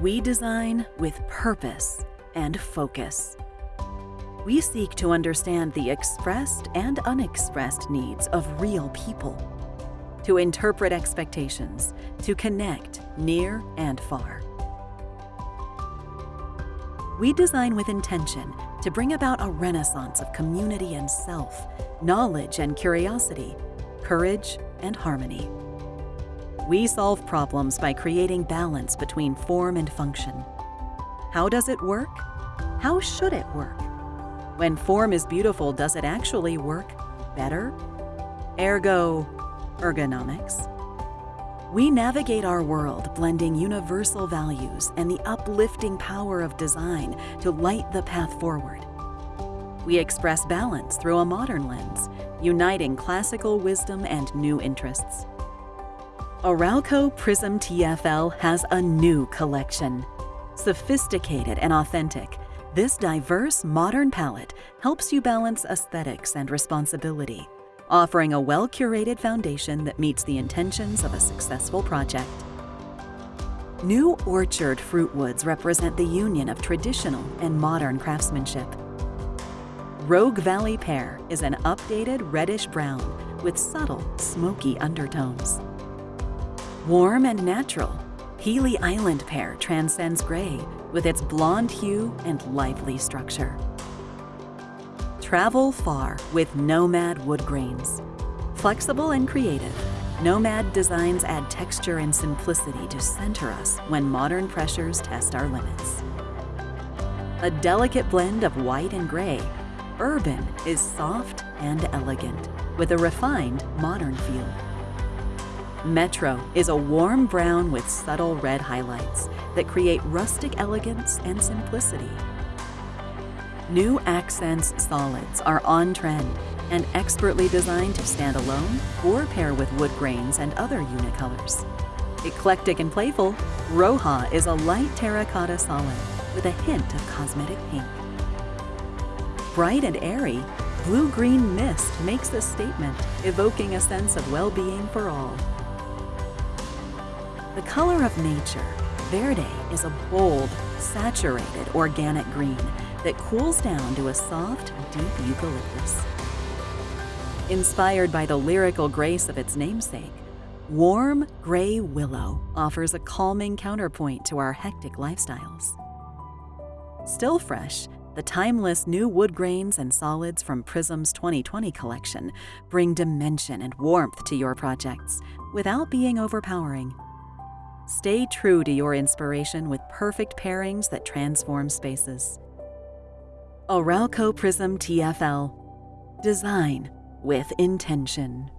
We design with purpose and focus. We seek to understand the expressed and unexpressed needs of real people, to interpret expectations, to connect near and far. We design with intention to bring about a renaissance of community and self, knowledge and curiosity, courage and harmony. We solve problems by creating balance between form and function. How does it work? How should it work? When form is beautiful, does it actually work better? Ergo, ergonomics. We navigate our world blending universal values and the uplifting power of design to light the path forward. We express balance through a modern lens, uniting classical wisdom and new interests. Arauco Prism TFL has a new collection. Sophisticated and authentic, this diverse modern palette helps you balance aesthetics and responsibility, offering a well-curated foundation that meets the intentions of a successful project. New Orchard fruit woods represent the union of traditional and modern craftsmanship. Rogue Valley Pear is an updated reddish-brown with subtle, smoky undertones. Warm and natural, Healy Island Pear transcends gray with its blonde hue and lively structure. Travel far with Nomad wood grains. Flexible and creative, Nomad designs add texture and simplicity to center us when modern pressures test our limits. A delicate blend of white and gray, Urban is soft and elegant with a refined modern feel. Metro is a warm brown with subtle red highlights that create rustic elegance and simplicity. New Accents solids are on trend and expertly designed to stand alone or pair with wood grains and other unicolors. Eclectic and playful, Roja is a light terracotta solid with a hint of cosmetic pink. Bright and airy, blue-green mist makes a statement, evoking a sense of well-being for all. The color of nature, Verde is a bold, saturated organic green that cools down to a soft, deep eucalyptus. Inspired by the lyrical grace of its namesake, warm gray willow offers a calming counterpoint to our hectic lifestyles. Still fresh, the timeless new wood grains and solids from Prism's 2020 collection bring dimension and warmth to your projects without being overpowering. Stay true to your inspiration with perfect pairings that transform spaces. Arauco Prism TFL. Design with intention.